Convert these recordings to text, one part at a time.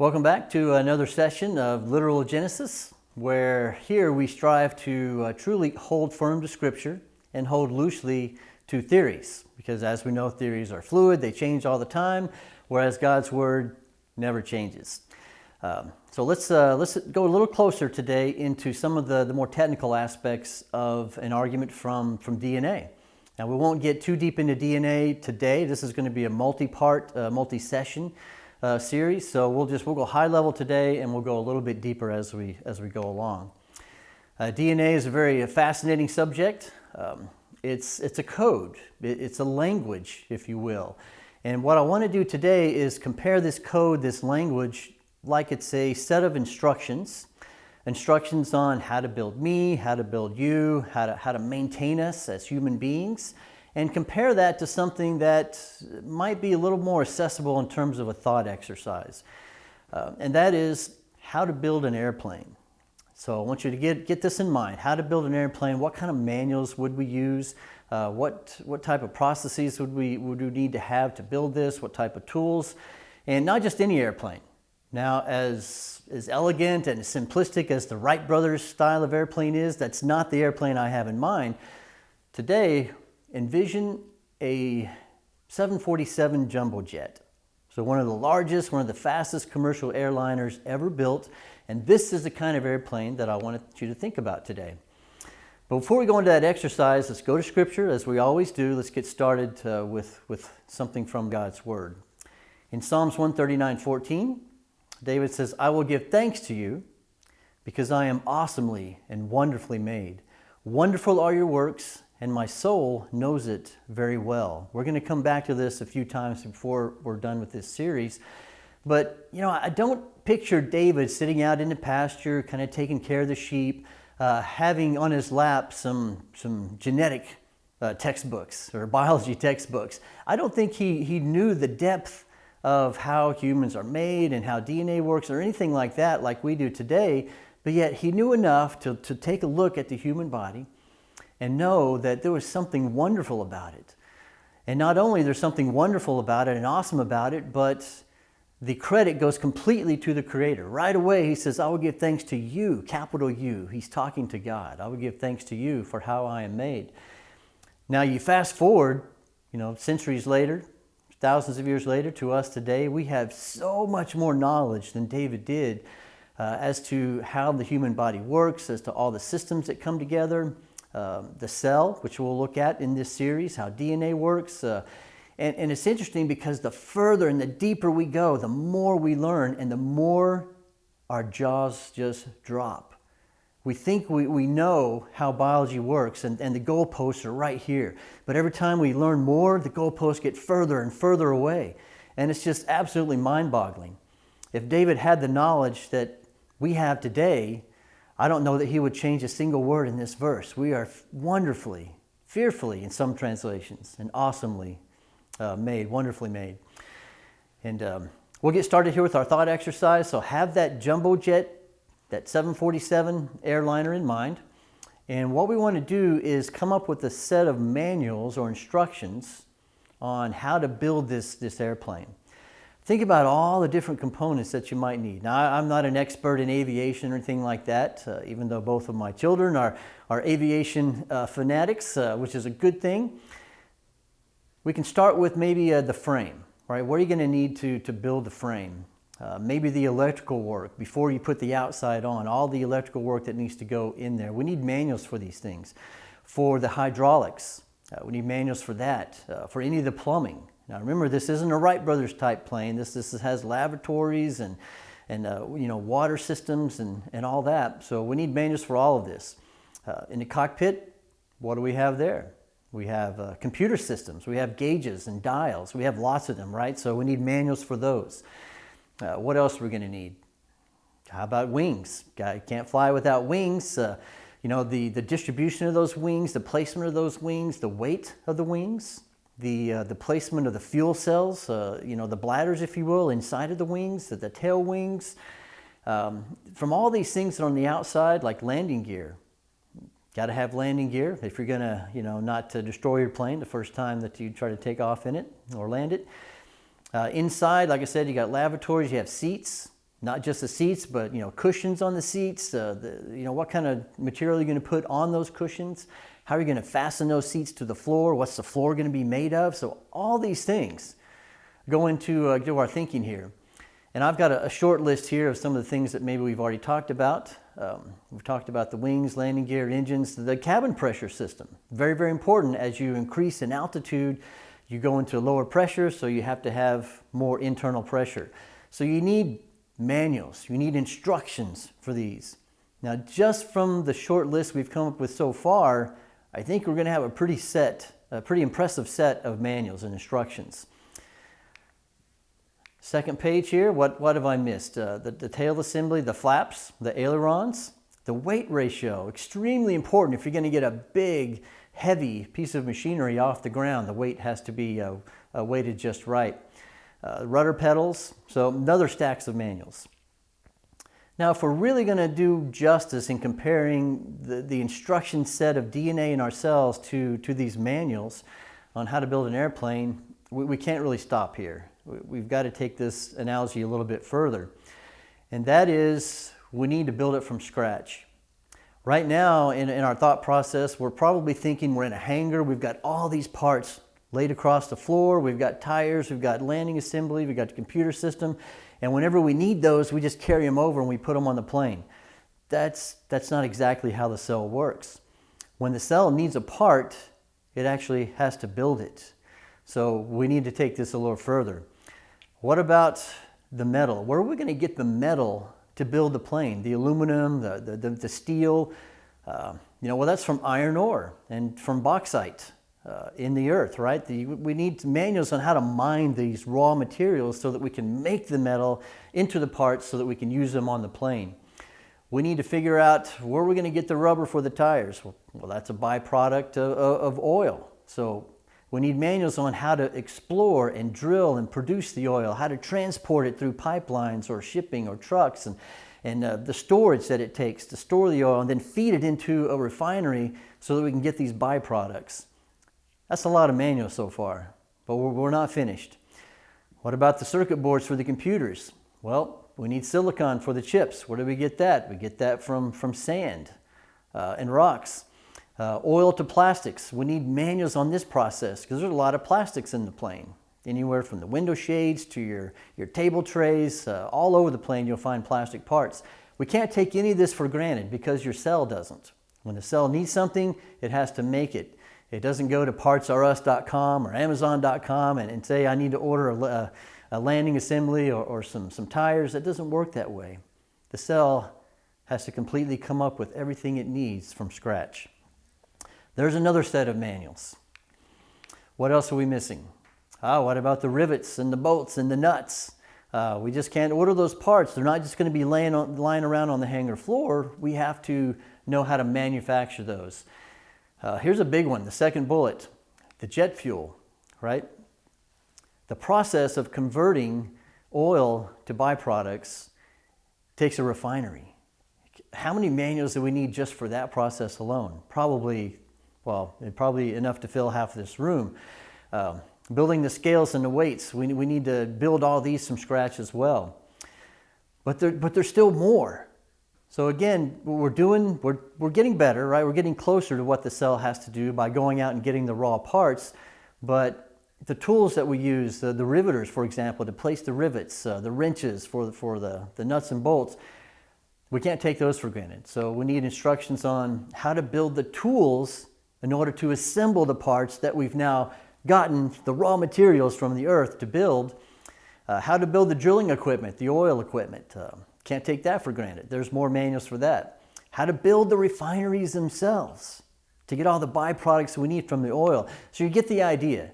Welcome back to another session of Literal Genesis, where here we strive to uh, truly hold firm to Scripture and hold loosely to theories. Because as we know, theories are fluid, they change all the time, whereas God's Word never changes. Um, so let's, uh, let's go a little closer today into some of the, the more technical aspects of an argument from, from DNA. Now, we won't get too deep into DNA today. This is going to be a multi-part, uh, multi-session uh, series. So we'll just we'll go high level today, and we'll go a little bit deeper as we as we go along. Uh, DNA is a very fascinating subject. Um, it's it's a code. It, it's a language, if you will. And what I want to do today is compare this code, this language, like it's a set of instructions. Instructions on how to build me, how to build you, how to, how to maintain us as human beings, and compare that to something that might be a little more accessible in terms of a thought exercise. Uh, and that is how to build an airplane. So I want you to get, get this in mind, how to build an airplane, what kind of manuals would we use, uh, what, what type of processes would we, would we need to have to build this, what type of tools, and not just any airplane. Now, as, as elegant and simplistic as the Wright brothers style of airplane is, that's not the airplane I have in mind. Today, envision a 747 jumbo jet. So one of the largest, one of the fastest commercial airliners ever built. And this is the kind of airplane that I wanted you to think about today. But before we go into that exercise, let's go to scripture as we always do. Let's get started uh, with, with something from God's word. In Psalms 139, 14, David says, I will give thanks to you because I am awesomely and wonderfully made. Wonderful are your works and my soul knows it very well. We're going to come back to this a few times before we're done with this series. But, you know, I don't picture David sitting out in the pasture, kind of taking care of the sheep, uh, having on his lap some, some genetic uh, textbooks or biology textbooks. I don't think he, he knew the depth of how humans are made and how DNA works or anything like that like we do today, but yet he knew enough to, to take a look at the human body and know that there was something wonderful about it. And not only there's something wonderful about it and awesome about it, but the credit goes completely to the Creator. Right away, he says, I will give thanks to you, capital U. He's talking to God. I will give thanks to you for how I am made. Now, you fast forward, you know, centuries later, thousands of years later to us today, we have so much more knowledge than David did uh, as to how the human body works, as to all the systems that come together um, the cell, which we'll look at in this series, how DNA works. Uh, and, and it's interesting because the further and the deeper we go, the more we learn and the more our jaws just drop. We think we, we know how biology works and, and the goalposts are right here. But every time we learn more, the goalposts get further and further away. And it's just absolutely mind boggling. If David had the knowledge that we have today, I don't know that he would change a single word in this verse. We are wonderfully, fearfully in some translations, and awesomely uh, made, wonderfully made. And um, we'll get started here with our thought exercise. So have that jumbo jet, that 747 airliner in mind. And what we want to do is come up with a set of manuals or instructions on how to build this, this airplane. Think about all the different components that you might need. Now, I'm not an expert in aviation or anything like that, uh, even though both of my children are, are aviation uh, fanatics, uh, which is a good thing. We can start with maybe uh, the frame, right? What are you going to need to, to build the frame? Uh, maybe the electrical work before you put the outside on, all the electrical work that needs to go in there. We need manuals for these things. For the hydraulics, uh, we need manuals for that. for any of the plumbing, now remember, this isn't a Wright Brothers type plane. This, this has lavatories and, and uh, you know, water systems and, and all that. So we need manuals for all of this. Uh, in the cockpit, what do we have there? We have uh, computer systems. We have gauges and dials. We have lots of them, right? So we need manuals for those. Uh, what else are we going to need? How about wings? Can't fly without wings. Uh, you know, the, the distribution of those wings, the placement of those wings, the weight of the wings the, uh, the placement of the fuel cells, uh, you know, the bladders, if you will, inside of the wings, the, the tail wings. Um, from all these things that are on the outside, like landing gear, got to have landing gear if you're going to, you know, not to destroy your plane the first time that you try to take off in it or land it. Uh, inside, like I said, you got lavatories, you have seats, not just the seats, but you know cushions on the seats. Uh, the, you know what kind of material you're going to put on those cushions. How are you going to fasten those seats to the floor? What's the floor going to be made of? So all these things go into, uh, our thinking here. And I've got a, a, short list here of some of the things that maybe we've already talked about. Um, we've talked about the wings, landing gear, engines, the cabin pressure system. Very, very important as you increase in altitude, you go into lower pressure, so you have to have more internal pressure. So you need manuals, you need instructions for these. Now, just from the short list we've come up with so far, I think we're going to have a pretty set, a pretty impressive set of manuals and instructions. Second page here, what, what have I missed? Uh, the, the tail assembly, the flaps, the ailerons, the weight ratio, extremely important. If you're going to get a big, heavy piece of machinery off the ground, the weight has to be uh, uh, weighted just right. Uh, rudder pedals, so another stacks of manuals. Now, if we're really going to do justice in comparing the, the instruction set of DNA in our cells to, to these manuals on how to build an airplane, we, we can't really stop here. We, we've got to take this analogy a little bit further. And that is, we need to build it from scratch. Right now, in, in our thought process, we're probably thinking we're in a hangar, we've got all these parts laid across the floor, we've got tires, we've got landing assembly, we've got the computer system, and whenever we need those, we just carry them over and we put them on the plane. That's, that's not exactly how the cell works. When the cell needs a part, it actually has to build it. So we need to take this a little further. What about the metal? Where are we going to get the metal to build the plane? The aluminum, the, the, the, the steel? Uh, you know, well, that's from iron ore and from bauxite uh, in the earth, right? The, we need manuals on how to mine these raw materials so that we can make the metal into the parts so that we can use them on the plane. We need to figure out where we're going to get the rubber for the tires. Well, well that's a byproduct of, of oil. So we need manuals on how to explore and drill and produce the oil, how to transport it through pipelines or shipping or trucks, and, and uh, the storage that it takes to store the oil and then feed it into a refinery so that we can get these byproducts. That's a lot of manual so far, but we're, we're not finished. What about the circuit boards for the computers? Well, we need silicon for the chips. Where do we get that? We get that from, from sand uh, and rocks. Uh, oil to plastics. We need manuals on this process because there's a lot of plastics in the plane. Anywhere from the window shades to your, your table trays, uh, all over the plane you'll find plastic parts. We can't take any of this for granted because your cell doesn't. When the cell needs something, it has to make it. It doesn't go to partsrus.com or amazon.com and, and say I need to order a, a landing assembly or, or some, some tires. It doesn't work that way. The cell has to completely come up with everything it needs from scratch. There's another set of manuals. What else are we missing? Ah, what about the rivets and the bolts and the nuts? Uh, we just can't order those parts. They're not just going to be laying, on, lying around on the hangar floor. We have to know how to manufacture those. Uh, here's a big one, the second bullet, the jet fuel, right? The process of converting oil to byproducts takes a refinery. How many manuals do we need just for that process alone? Probably, well, probably enough to fill half this room. Um, building the scales and the weights, we, we need to build all these from scratch as well. But, there, but there's still more. So again, we're doing, we're, we're getting better, right? We're getting closer to what the cell has to do by going out and getting the raw parts. But the tools that we use, the, the riveters, for example, to place the rivets, uh, the wrenches for, for the, the nuts and bolts, we can't take those for granted. So we need instructions on how to build the tools in order to assemble the parts that we've now gotten the raw materials from the earth to build, uh, how to build the drilling equipment, the oil equipment, uh, can't take that for granted. There's more manuals for that. How to build the refineries themselves to get all the byproducts we need from the oil. So you get the idea.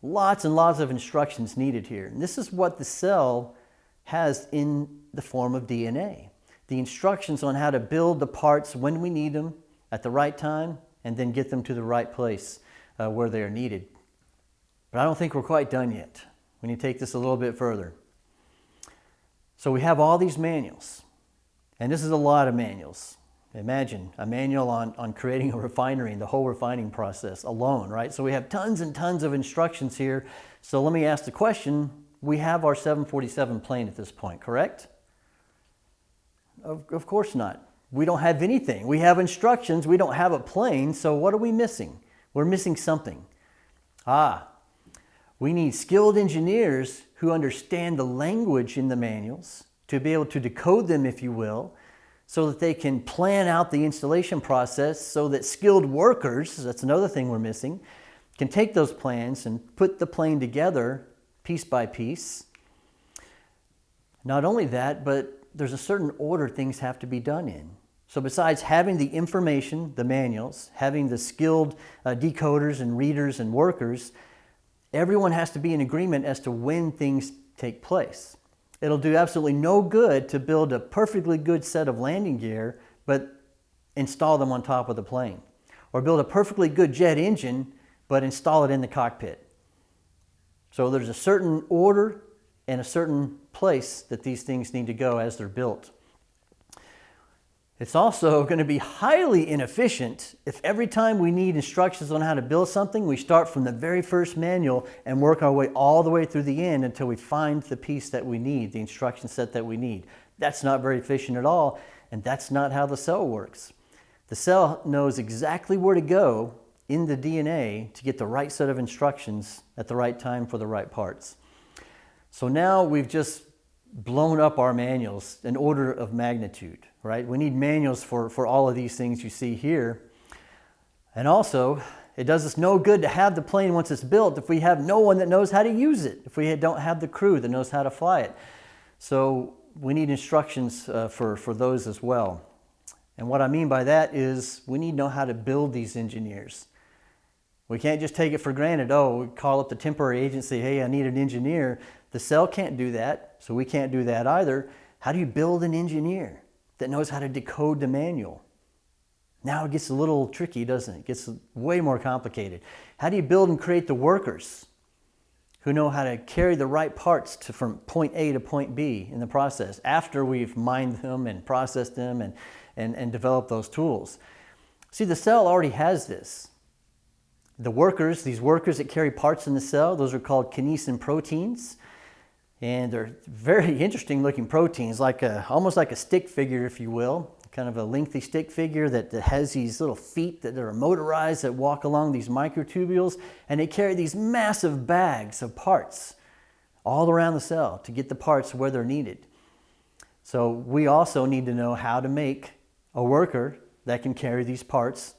Lots and lots of instructions needed here. And this is what the cell has in the form of DNA. The instructions on how to build the parts when we need them at the right time and then get them to the right place uh, where they are needed. But I don't think we're quite done yet. We need to take this a little bit further. So we have all these manuals, and this is a lot of manuals. Imagine a manual on, on creating a refinery and the whole refining process alone, right? So we have tons and tons of instructions here. So let me ask the question, we have our 747 plane at this point, correct? Of, of course not. We don't have anything. We have instructions. We don't have a plane. So what are we missing? We're missing something. Ah, we need skilled engineers who understand the language in the manuals to be able to decode them, if you will, so that they can plan out the installation process so that skilled workers, that's another thing we're missing, can take those plans and put the plane together piece by piece. Not only that, but there's a certain order things have to be done in. So besides having the information, the manuals, having the skilled uh, decoders and readers and workers, everyone has to be in agreement as to when things take place. It'll do absolutely no good to build a perfectly good set of landing gear, but install them on top of the plane. Or build a perfectly good jet engine, but install it in the cockpit. So there's a certain order and a certain place that these things need to go as they're built. It's also going to be highly inefficient if every time we need instructions on how to build something, we start from the very first manual and work our way all the way through the end until we find the piece that we need, the instruction set that we need. That's not very efficient at all, and that's not how the cell works. The cell knows exactly where to go in the DNA to get the right set of instructions at the right time for the right parts. So now we've just blown up our manuals in order of magnitude, right? We need manuals for, for all of these things you see here. And also, it does us no good to have the plane once it's built if we have no one that knows how to use it, if we don't have the crew that knows how to fly it. So we need instructions uh, for, for those as well. And what I mean by that is we need to know how to build these engineers. We can't just take it for granted. Oh, call up the temporary agency, hey, I need an engineer. The cell can't do that, so we can't do that either. How do you build an engineer that knows how to decode the manual? Now it gets a little tricky, doesn't it? It gets way more complicated. How do you build and create the workers who know how to carry the right parts to, from point A to point B in the process after we've mined them and processed them and, and, and developed those tools? See, the cell already has this. The workers, these workers that carry parts in the cell, those are called kinesin proteins. And they're very interesting looking proteins, like a, almost like a stick figure, if you will, kind of a lengthy stick figure that, has these little feet that are motorized that walk along these microtubules, and they carry these massive bags of parts all around the cell to get the parts where they're needed. So we also need to know how to make a worker that can carry these parts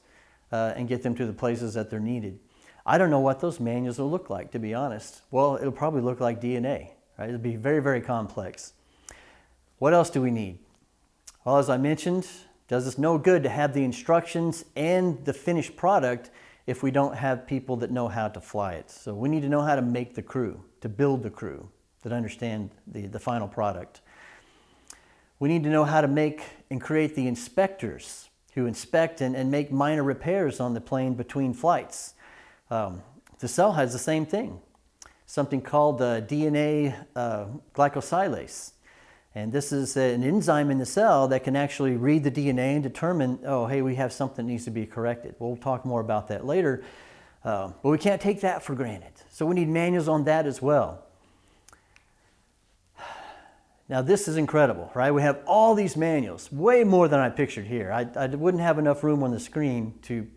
uh, and get them to the places that they're needed. I don't know what those manuals will look like, to be honest. Well, it'll probably look like DNA. Right? It'd be very, very complex. What else do we need? Well, as I mentioned, does us no good to have the instructions and the finished product if we don't have people that know how to fly it. So we need to know how to make the crew, to build the crew that understand the, the final product. We need to know how to make and create the inspectors who inspect and, and make minor repairs on the plane between flights. Um, the cell has the same thing something called the DNA uh, glycosylase. And this is an enzyme in the cell that can actually read the DNA and determine, oh, hey, we have something that needs to be corrected. We'll talk more about that later. Uh, but we can't take that for granted. So we need manuals on that as well. Now this is incredible, right? We have all these manuals, way more than I pictured here. I, I wouldn't have enough room on the screen to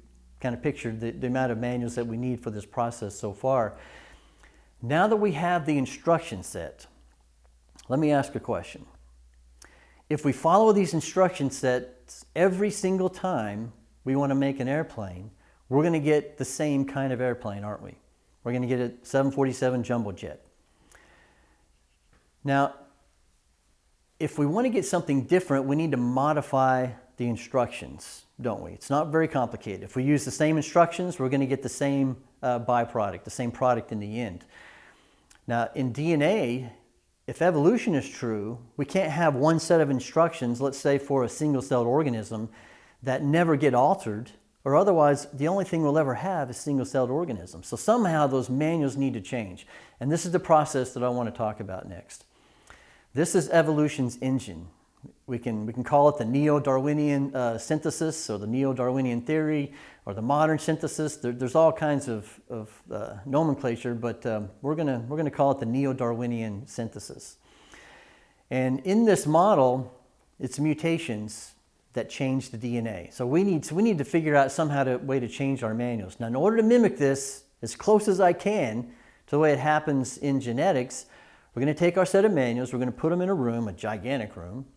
kind of picture the, the amount of manuals that we need for this process so far. Now that we have the instruction set, let me ask a question. If we follow these instruction sets every single time we want to make an airplane, we're going to get the same kind of airplane, aren't we? We're going to get a 747 jumbo jet. Now, if we want to get something different, we need to modify the instructions, don't we? It's not very complicated. If we use the same instructions, we're going to get the same uh, byproduct, the same product in the end. Now, in DNA, if evolution is true, we can't have one set of instructions, let's say for a single-celled organism, that never get altered, or otherwise the only thing we'll ever have is single-celled organisms. So somehow those manuals need to change. And this is the process that I want to talk about next. This is evolution's engine. We can, we can call it the neo-Darwinian uh, synthesis or the neo-Darwinian theory or the modern synthesis. There, there's all kinds of, of uh, nomenclature, but um, we're going we're gonna call it the neo-Darwinian synthesis. And in this model, it's mutations that change the DNA. So we need, so we need to figure out somehow a way to change our manuals. Now, in order to mimic this as close as I can to the way it happens in genetics, we're going to take our set of manuals, we're going to put them in a room, a gigantic room,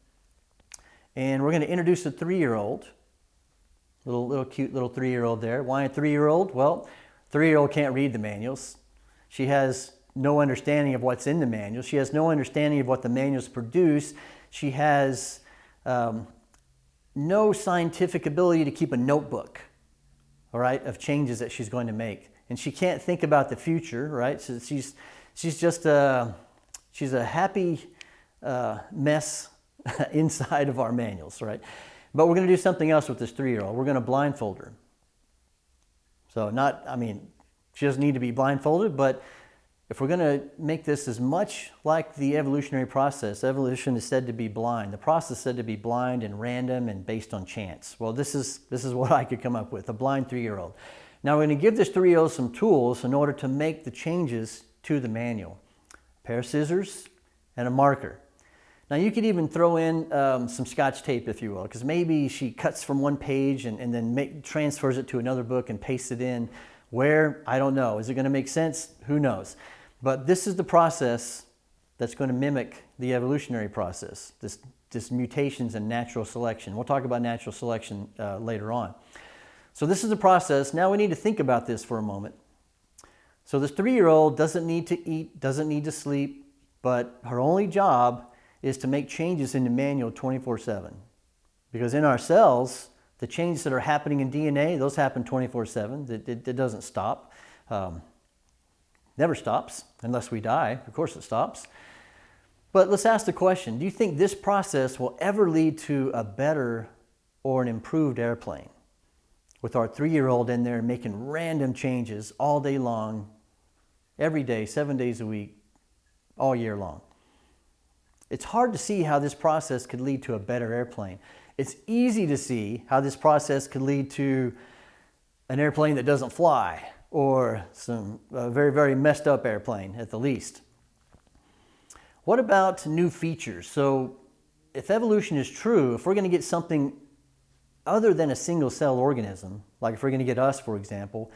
and we're going to introduce a three-year-old, little, little cute little three-year-old there. Why a three-year-old? Well, three-year-old can't read the manuals. She has no understanding of what's in the manuals. She has no understanding of what the manuals produce. She has um, no scientific ability to keep a notebook, all right, of changes that she's going to make. And she can't think about the future, right? So she's, she's just a, she's a happy uh, mess inside of our manuals, right? But we're going to do something else with this three-year-old. We're going to blindfold her. So not, I mean, she doesn't need to be blindfolded, but if we're going to make this as much like the evolutionary process, evolution is said to be blind. The process is said to be blind and random and based on chance. Well, this is, this is what I could come up with, a blind three-year-old. Now we're going to give this three-year-old some tools in order to make the changes to the manual. A pair of scissors and a marker. Now you could even throw in um, some scotch tape if you will, because maybe she cuts from one page and, and then make, transfers it to another book and pastes it in. Where? I don't know. Is it going to make sense? Who knows? But this is the process that's going to mimic the evolutionary process, this, this mutations and natural selection. We'll talk about natural selection uh, later on. So this is the process. Now we need to think about this for a moment. So this three-year-old doesn't need to eat, doesn't need to sleep, but her only job is to make changes in the manual 24-7. Because in our cells, the changes that are happening in DNA, those happen 24-7. It, it, it, doesn't stop. Um, Never stops unless we die. Of course it stops. But let's ask the question, do you think this process will ever lead to a better or an improved airplane? With our three-year-old in there making random changes all day long, every day, seven days a week, all year long. It's hard to see how this process could lead to a better airplane. It's easy to see how this process could lead to an airplane that doesn't fly or some very, very messed up airplane at the least. What about new features? So if evolution is true, if we're going to get something other than a single cell organism, like if we're going to get us, for example,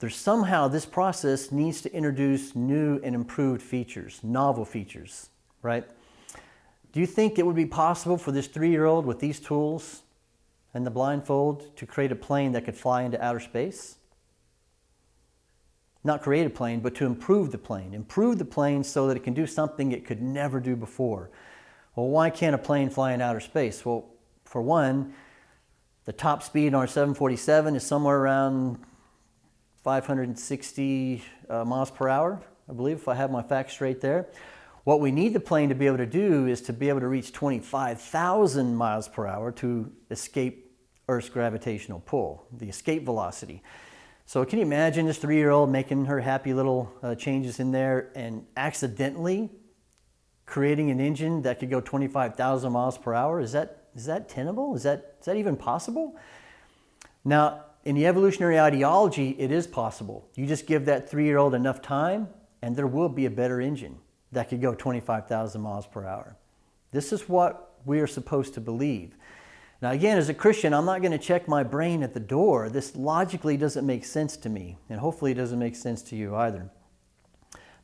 there's somehow this process needs to introduce new and improved features, novel features, right? Do you think it would be possible for this three-year-old with these tools and the blindfold to create a plane that could fly into outer space? not create a plane, but to improve the plane. Improve the plane so that it can do something it could never do before. Well, why can't a plane fly in outer space? Well, for one, the top speed on our 747 is somewhere around 560 uh, miles per hour, I believe, if I have my facts straight there. What we need the plane to be able to do is to be able to reach 25,000 miles per hour to escape Earth's gravitational pull, the escape velocity. So can you imagine this three-year-old making her happy little uh, changes in there and accidentally creating an engine that could go 25,000 miles per hour? Is that, is that tenable? Is that, is that even possible? Now, in the evolutionary ideology, it is possible. You just give that three-year-old enough time and there will be a better engine that could go 25,000 miles per hour. This is what we are supposed to believe. Now again, as a Christian, I'm not going to check my brain at the door. This logically doesn't make sense to me, and hopefully it doesn't make sense to you either.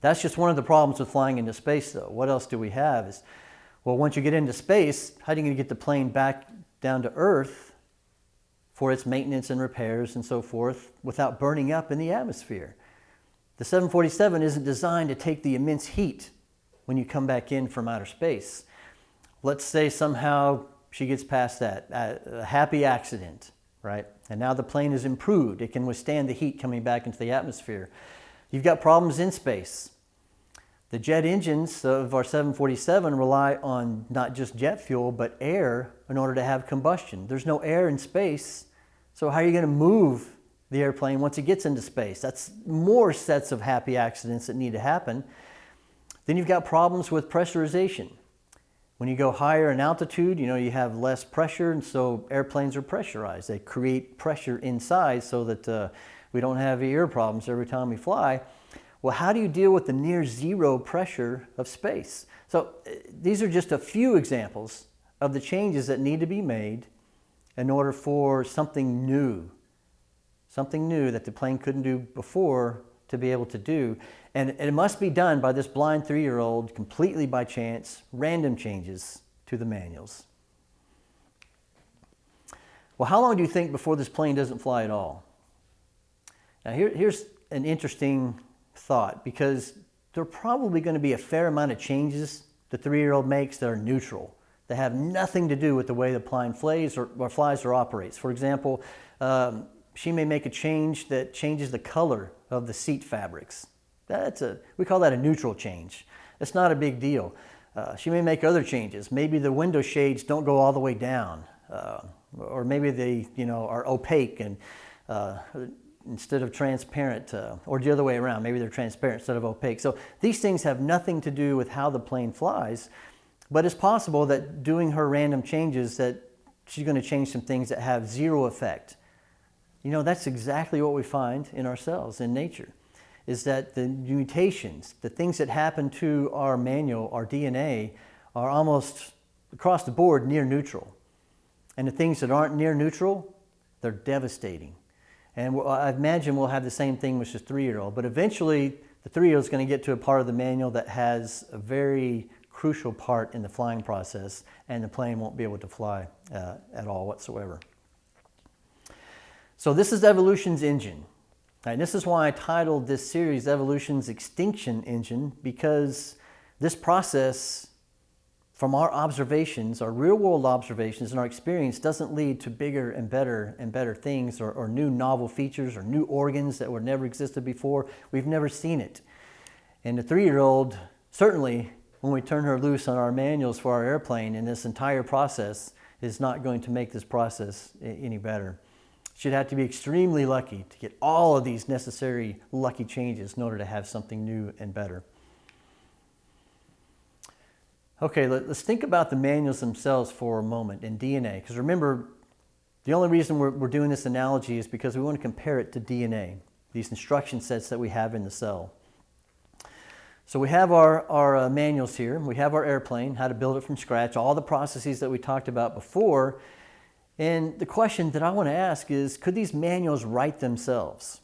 That's just one of the problems with flying into space though. What else do we have is, well, once you get into space, how are you going to get the plane back down to Earth for its maintenance and repairs and so forth without burning up in the atmosphere? The 747 isn't designed to take the immense heat when you come back in from outer space. Let's say somehow she gets past that. A happy accident, right? And now the plane is improved. It can withstand the heat coming back into the atmosphere. You've got problems in space. The jet engines of our 747 rely on not just jet fuel, but air in order to have combustion. There's no air in space, so how are you going to move the airplane once it gets into space? That's more sets of happy accidents that need to happen. Then you've got problems with pressurization. When you go higher in altitude, you know, you have less pressure, and so airplanes are pressurized. They create pressure inside so that uh, we don't have ear problems every time we fly. Well, how do you deal with the near zero pressure of space? So uh, these are just a few examples of the changes that need to be made in order for something new, something new that the plane couldn't do before to be able to do. And, it must be done by this blind three-year-old completely by chance, random changes to the manuals. Well, how long do you think before this plane doesn't fly at all? Now here, here's an interesting thought because there are probably going to be a fair amount of changes the three-year-old makes that are neutral. They have nothing to do with the way the plane flies or, or flies or operates. For example, um, she may make a change that changes the color of the seat fabrics. That's a, we call that a neutral change. It's not a big deal. Uh, she may make other changes. Maybe the window shades don't go all the way down, uh, or maybe they, you know, are opaque and uh, instead of transparent, uh, or the other way around. Maybe they're transparent instead of opaque. So these things have nothing to do with how the plane flies, but it's possible that doing her random changes that she's going to change some things that have zero effect. You know, that's exactly what we find in ourselves, in nature, is that the mutations, the things that happen to our manual, our DNA, are almost across the board near neutral. And the things that aren't near neutral, they're devastating. And I imagine we'll have the same thing with the three-year-old, but eventually the three-year-old is going to get to a part of the manual that has a very crucial part in the flying process and the plane won't be able to fly uh, at all whatsoever. So this is evolution's engine. And this is why I titled this series Evolution's Extinction Engine because this process from our observations, our real world observations and our experience doesn't lead to bigger and better and better things or, or new novel features or new organs that were never existed before. We've never seen it. And the three-year-old certainly when we turn her loose on our manuals for our airplane and this entire process is not going to make this process any better. She'd have to be extremely lucky to get all of these necessary lucky changes in order to have something new and better. Okay, let, us think about the manuals themselves for a moment in DNA. Because remember, the only reason we're, we're doing this analogy is because we want to compare it to DNA, these instruction sets that we have in the cell. So we have our, our uh, manuals here. We have our airplane, how to build it from scratch, all the processes that we talked about before. And the question that I want to ask is, could these manuals write themselves?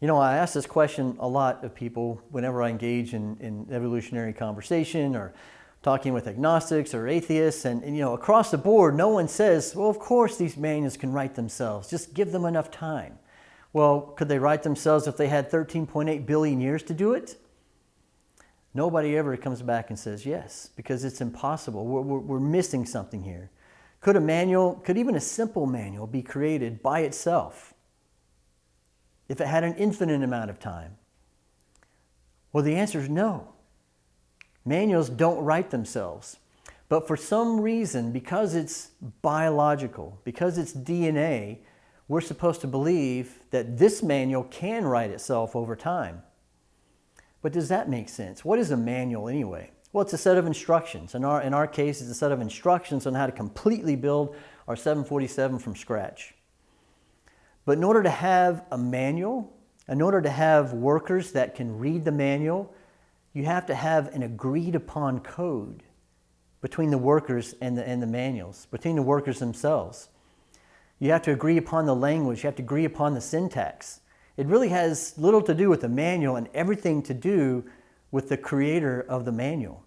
You know, I ask this question a lot of people whenever I engage in, in evolutionary conversation or talking with agnostics or atheists. And, and, you know, across the board, no one says, well, of course these manuals can write themselves. Just give them enough time. Well, could they write themselves if they had 13.8 billion years to do it? Nobody ever comes back and says yes, because it's impossible. We're, we're, we're, missing something here. Could a manual, could even a simple manual be created by itself if it had an infinite amount of time? Well, the answer is no. Manuals don't write themselves. But for some reason, because it's biological, because it's DNA, we're supposed to believe that this manual can write itself over time. But does that make sense? What is a manual anyway? Well, it's a set of instructions. In our, in our case, it's a set of instructions on how to completely build our 747 from scratch. But in order to have a manual, in order to have workers that can read the manual, you have to have an agreed upon code between the workers and the, and the manuals, between the workers themselves. You have to agree upon the language. You have to agree upon the syntax. It really has little to do with the manual and everything to do with the creator of the manual.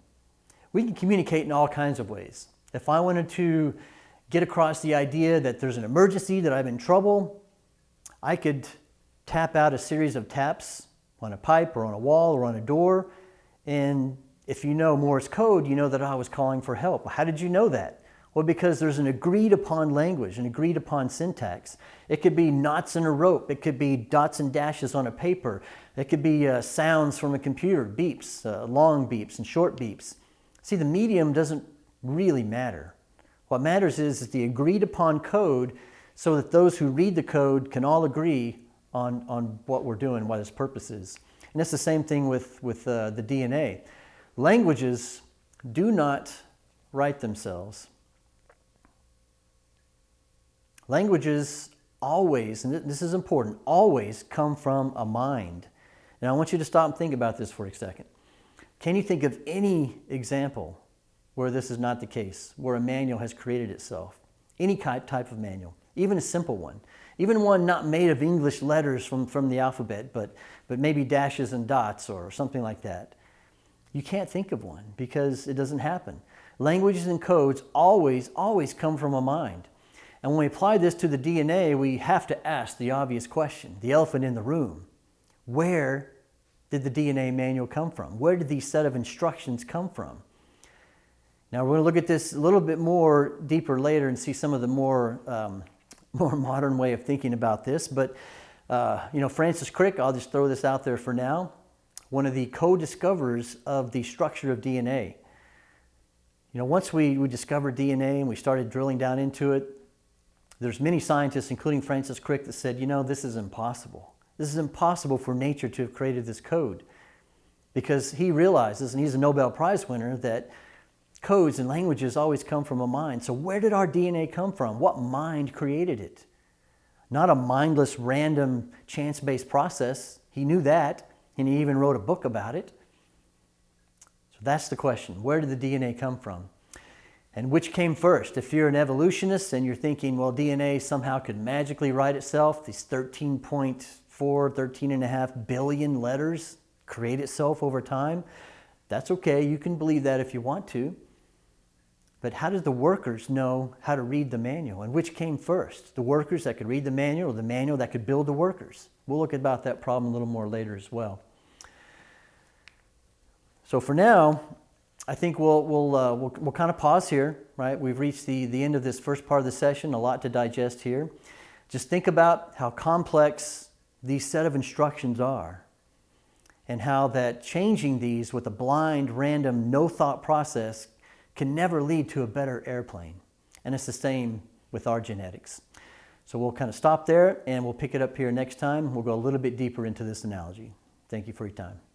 We can communicate in all kinds of ways. If I wanted to get across the idea that there's an emergency, that I'm in trouble, I could tap out a series of taps on a pipe or on a wall or on a door. And if you know Morse code, you know that I was calling for help. How did you know that? Well, because there's an agreed upon language, an agreed upon syntax. It could be knots in a rope. It could be dots and dashes on a paper. It could be uh, sounds from a computer, beeps, uh, long beeps and short beeps. See, the medium doesn't really matter. What matters is, is the agreed upon code so that those who read the code can all agree on, on what we're doing, what its purpose is. And it's the same thing with, with uh, the DNA. Languages do not write themselves. Languages always, and this is important, always come from a mind. And I want you to stop and think about this for a second. Can you think of any example where this is not the case, where a manual has created itself? Any type of manual, even a simple one, even one not made of English letters from, from the alphabet, but, but maybe dashes and dots or something like that. You can't think of one because it doesn't happen. Languages and codes always, always come from a mind. And when we apply this to the DNA, we have to ask the obvious question, the elephant in the room. Where did the DNA manual come from? Where did these set of instructions come from? Now we're going to look at this a little bit more deeper later and see some of the more, um, more modern way of thinking about this. But, uh, you know, Francis Crick, I'll just throw this out there for now, one of the co-discoverers of the structure of DNA. You know, once we, we discovered DNA and we started drilling down into it, there's many scientists, including Francis Crick, that said, you know, this is impossible. This is impossible for nature to have created this code. Because he realizes, and he's a Nobel Prize winner, that codes and languages always come from a mind. So where did our DNA come from? What mind created it? Not a mindless, random, chance-based process. He knew that, and he even wrote a book about it. So that's the question. Where did the DNA come from? And which came first? If you're an evolutionist and you're thinking, well, DNA somehow could magically write itself, these 13.4, 13 and a half billion letters create itself over time, that's okay. You can believe that if you want to. But how did the workers know how to read the manual? And which came first? The workers that could read the manual or the manual that could build the workers? We'll look about that problem a little more later as well. So for now, I think we'll, we'll, uh, we'll, we'll kind of pause here, right? We've reached the, the end of this first part of the session, a lot to digest here. Just think about how complex these set of instructions are and how that changing these with a blind, random, no thought process can never lead to a better airplane. And it's the same with our genetics. So we'll kind of stop there and we'll pick it up here next time. We'll go a little bit deeper into this analogy. Thank you for your time.